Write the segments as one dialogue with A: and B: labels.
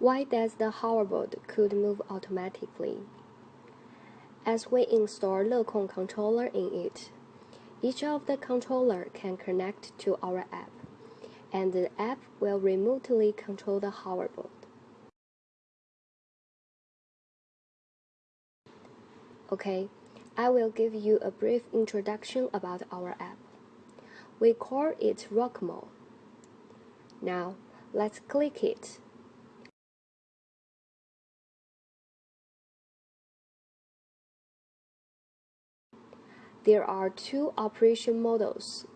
A: Why does the hoverboard could move automatically? As we install Lekong controller in it, each of the controller can connect to our app, and the app will remotely control the hoverboard. Okay, I will give you a brief introduction about our app. We call it Rockmo. Now, let's click it. There are two operation models.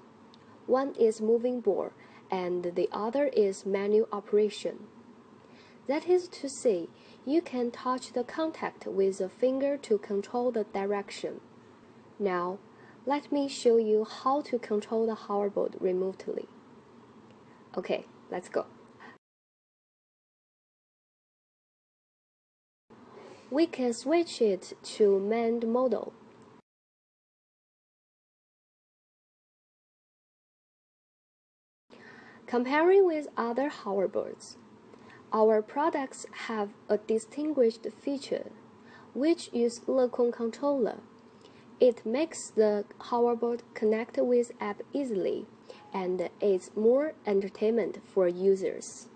A: One is moving board and the other is manual operation. That is to say, you can touch the contact with a finger to control the direction. Now, let me show you how to control the hoverboard remotely. Okay, let's go. We can switch it to manned model. Comparing with other hoverboards, our products have a distinguished feature, which is Lekong controller. It makes the hoverboard connect with app easily and is more entertainment for users.